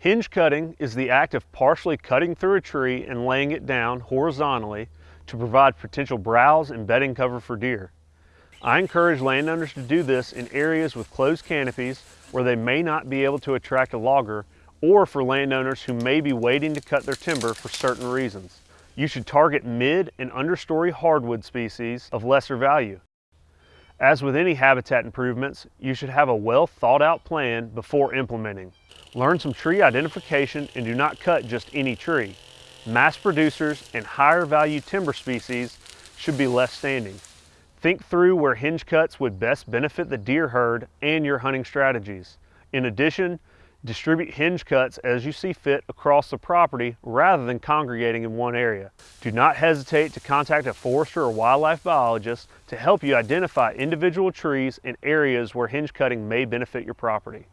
Hinge cutting is the act of partially cutting through a tree and laying it down horizontally to provide potential browse and bedding cover for deer. I encourage landowners to do this in areas with closed canopies where they may not be able to attract a logger or for landowners who may be waiting to cut their timber for certain reasons. You should target mid and understory hardwood species of lesser value. As with any habitat improvements, you should have a well thought out plan before implementing. Learn some tree identification and do not cut just any tree. Mast producers and higher value timber species should be left standing. Think through where hinge cuts would best benefit the deer herd and your hunting strategies. In addition, distribute hinge cuts as you see fit across the property rather than congregating in one area. Do not hesitate to contact a forester or wildlife biologist to help you identify individual trees and areas where hinge cutting may benefit your property.